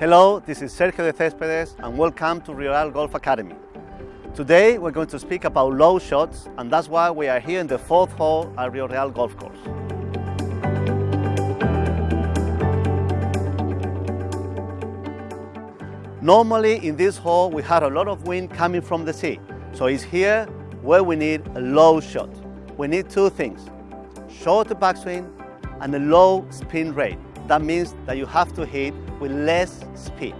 Hello, this is Sergio de Céspedes and welcome to Real Golf Academy. Today we're going to speak about low shots and that's why we are here in the fourth hole at Rio Real Golf Course. Normally in this hole we had a lot of wind coming from the sea, so it's here where we need a low shot. We need two things, short backswing and a low spin rate. That means that you have to hit with less speed.